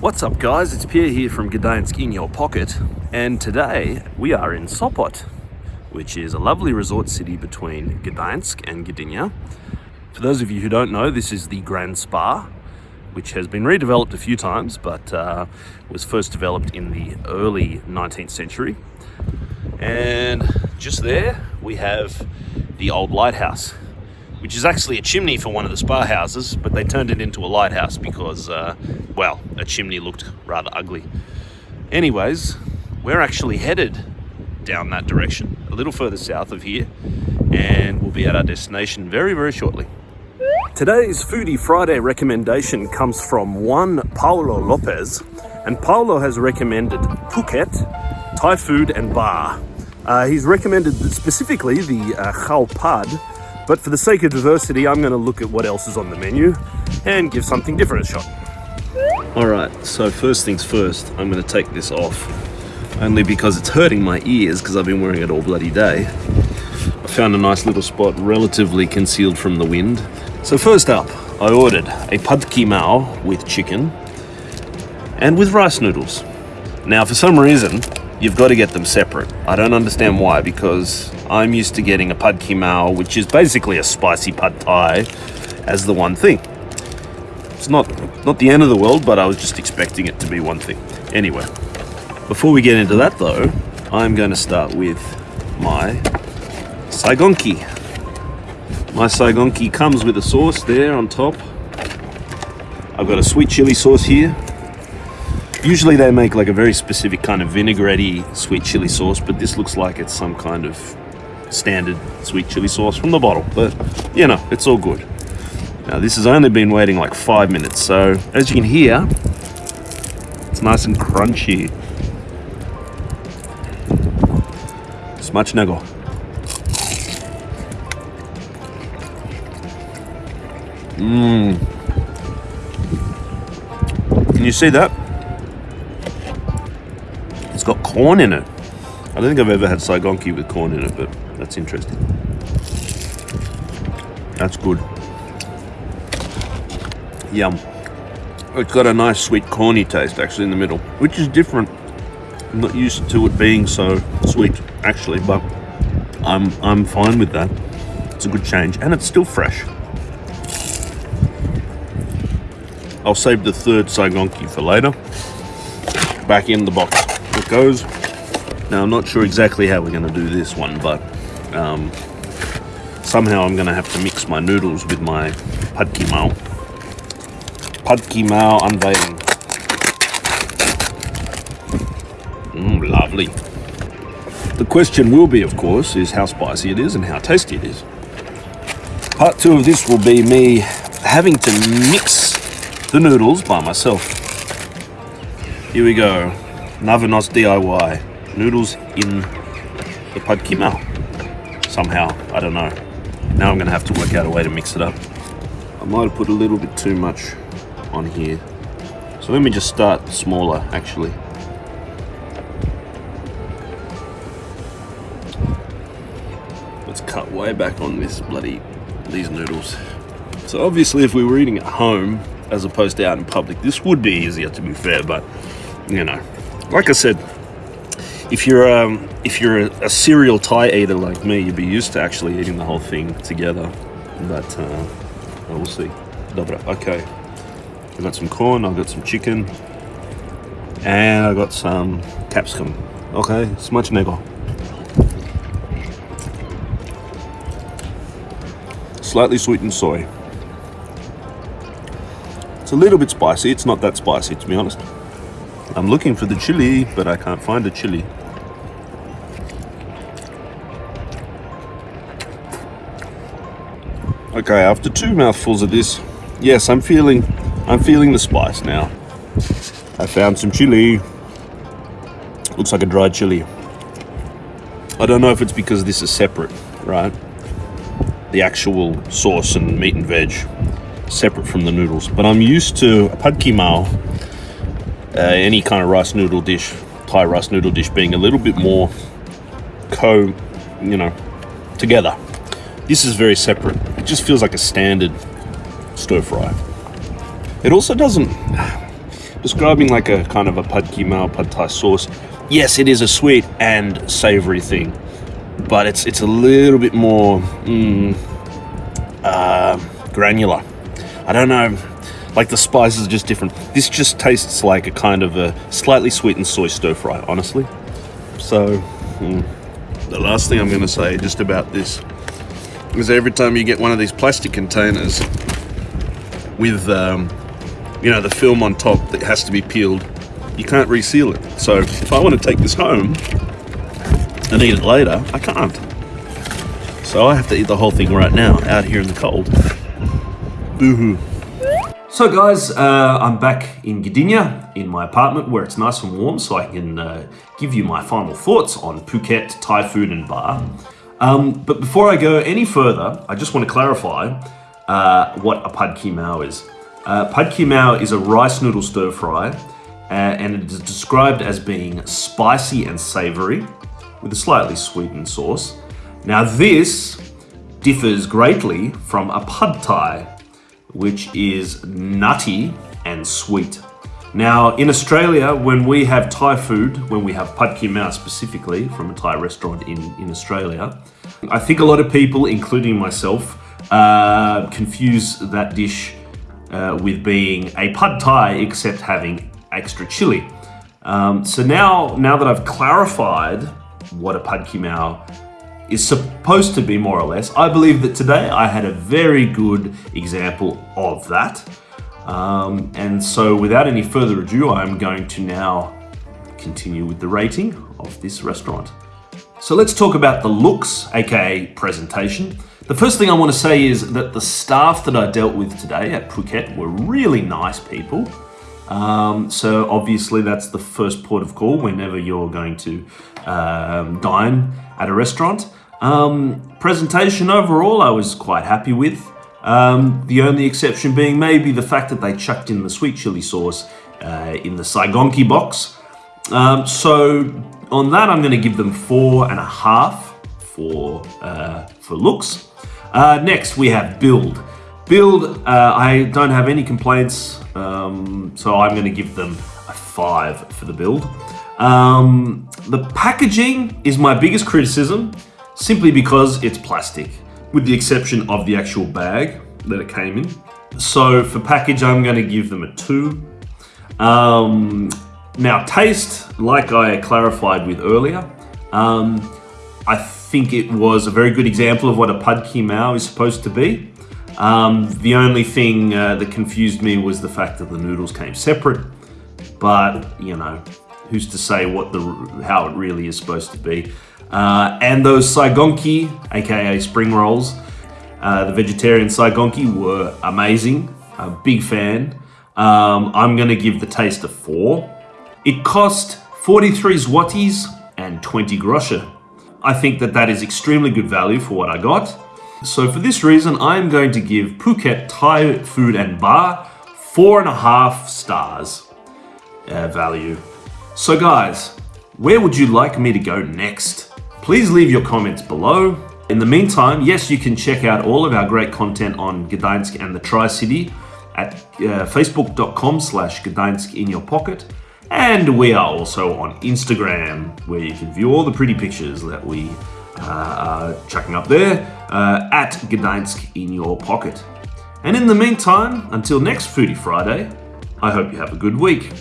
What's up guys, it's Pierre here from Gdansk in your pocket and today we are in Sopot which is a lovely resort city between Gdansk and Gdynia. For those of you who don't know, this is the Grand Spa which has been redeveloped a few times but uh, was first developed in the early 19th century. And just there we have the old lighthouse which is actually a chimney for one of the spa houses, but they turned it into a lighthouse because, uh, well, a chimney looked rather ugly. Anyways, we're actually headed down that direction, a little further south of here, and we'll be at our destination very, very shortly. Today's Foodie Friday recommendation comes from one Paulo Lopez, and Paulo has recommended Phuket, Thai food and bar. Uh, he's recommended specifically the uh, Khao Pad, but for the sake of diversity, I'm going to look at what else is on the menu and give something different a shot. Alright, so first things first, I'm going to take this off. Only because it's hurting my ears because I've been wearing it all bloody day. I found a nice little spot relatively concealed from the wind. So first up, I ordered a pad ki mao with chicken and with rice noodles. Now for some reason, you've got to get them separate. I don't understand why because I'm used to getting a pad ki mao, which is basically a spicy pad thai, as the one thing. It's not, not the end of the world, but I was just expecting it to be one thing. Anyway, before we get into that though, I'm going to start with my Saigonki. My Saigonki comes with a sauce there on top. I've got a sweet chili sauce here. Usually they make like a very specific kind of vinaigrette sweet chili sauce, but this looks like it's some kind of standard sweet chili sauce from the bottle, but you know, it's all good. Now this has only been waiting like five minutes, so as you can hear, it's nice and crunchy. Smacznego. Mmm. Can you see that? It's got corn in it. I don't think I've ever had Saigonki with corn in it, but that's interesting. That's good. Yum. It's got a nice sweet corny taste actually in the middle, which is different. I'm not used to it being so sweet actually, but I'm I'm fine with that. It's a good change and it's still fresh. I'll save the third Saigonki for later. Back in the box goes. Now I'm not sure exactly how we're going to do this one, but um, somehow I'm going to have to mix my noodles with my pad ki mao. Pad ki mao unveiling. Mmm, lovely. The question will be, of course, is how spicy it is and how tasty it is. Part two of this will be me having to mix the noodles by myself. Here we go. Navanos DIY. Noodles in the pad ki somehow. I don't know. Now I'm to have to work out a way to mix it up. I might have put a little bit too much on here. So let me just start smaller, actually. Let's cut way back on this bloody, these noodles. So obviously if we were eating at home, as opposed to out in public, this would be easier to be fair, but, you know, like I said, if you're um, if you're a, a, serial Thai eater like me, you'd be used to actually eating the whole thing together. But uh, we'll see. Dobra. Okay. I got some corn. I got some chicken, and I got some capsicum. Okay, smudge smacznego. Slightly sweetened soy. It's a little bit spicy. It's not that spicy, to be honest. I'm looking for the chili, but I can't find the chili. Okay, after two mouthfuls of this, yes, I'm feeling, I'm feeling the spice now. I found some chili. Looks like a dried chili. I don't know if it's because this is separate, right? The actual sauce and meat and veg separate from the noodles. But I'm used to a pad ki mao, uh, any kind of rice noodle dish, Thai rice noodle dish being a little bit more co, you know, together. This is very separate. It just feels like a standard stir fry. It also doesn't describing like a kind of a pad ki mao pad thai sauce. Yes, it is a sweet and savory thing, but it's it's a little bit more mm, uh, granular. I don't know, like the spices are just different. This just tastes like a kind of a slightly sweetened soy stir fry, honestly. So, mm, the last thing I'm going to say just about this is every time you get one of these plastic containers with, um, you know, the film on top that has to be peeled, you can't reseal it. So if I want to take this home and eat it later, I can't. So I have to eat the whole thing right now, out here in the cold. Boo-hoo. So guys, uh, I'm back in Gdynia, in my apartment where it's nice and warm so I can uh, give you my final thoughts on Phuket, Thai food and bar. Um, but before I go any further, I just want to clarify uh, what a pad ki mao is. Uh, pad ki mao is a rice noodle stir fry uh, and it is described as being spicy and savory with a slightly sweetened sauce. Now this differs greatly from a pad thai which is nutty and sweet. Now, in Australia, when we have Thai food, when we have pad ki mao specifically from a Thai restaurant in, in Australia, I think a lot of people, including myself, uh, confuse that dish uh, with being a pad thai except having extra chili. Um, so now, now that I've clarified what a pad ki mao is supposed to be more or less. I believe that today I had a very good example of that. Um, and so without any further ado, I'm going to now continue with the rating of this restaurant. So let's talk about the looks, aka presentation. The first thing I want to say is that the staff that I dealt with today at Phuket were really nice people. Um, so obviously that's the first port of call whenever you're going to um, dine at a restaurant. Um, presentation overall, I was quite happy with. Um, the only exception being maybe the fact that they chucked in the sweet chili sauce uh, in the Saigonki box. Um, so on that, I'm going to give them four and a half for uh, for looks. Uh, next, we have build. Build, uh, I don't have any complaints, um, so I'm going to give them a five for the build. Um, the packaging is my biggest criticism simply because it's plastic, with the exception of the actual bag that it came in. So for package, I'm going to give them a two. Um, now taste, like I clarified with earlier, um, I think it was a very good example of what a pad ki mao is supposed to be. Um, the only thing uh, that confused me was the fact that the noodles came separate, but you know, who's to say what the how it really is supposed to be. Uh, and those Saigonki, aka spring rolls, uh, the vegetarian Saigonki were amazing. A big fan. Um, I'm gonna give the taste a four. It cost 43 zlotys and 20 groszy. I think that that is extremely good value for what I got. So for this reason, I'm going to give Phuket Thai Food and Bar four and a half stars uh, value. So guys, where would you like me to go next? Please leave your comments below. In the meantime, yes, you can check out all of our great content on Gdańsk and the Tri-City at uh, facebook.com slash Gdańsk in your pocket. And we are also on Instagram, where you can view all the pretty pictures that we chucking up there uh, at Gdańsk in your pocket. And in the meantime, until next Foodie Friday, I hope you have a good week.